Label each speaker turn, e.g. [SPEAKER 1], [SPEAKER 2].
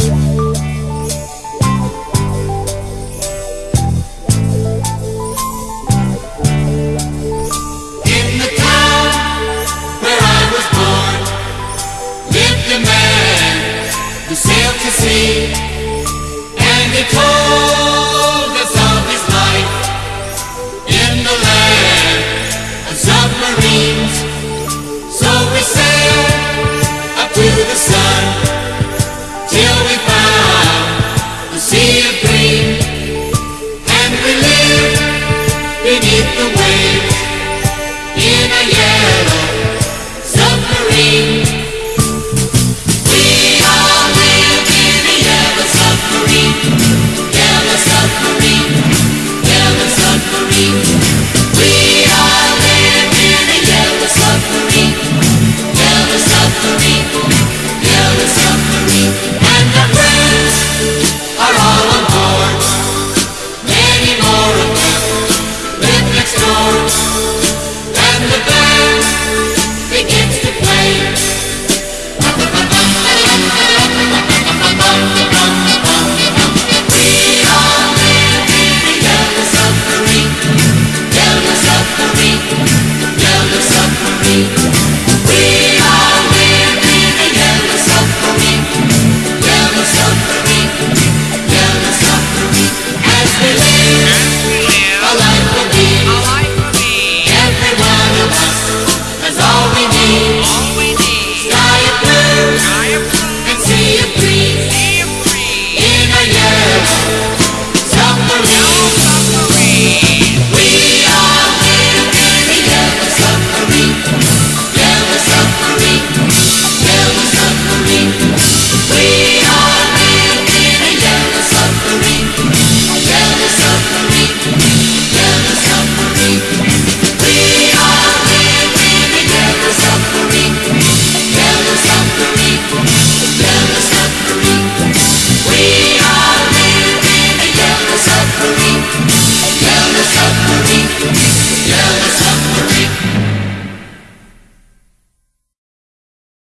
[SPEAKER 1] Yeah.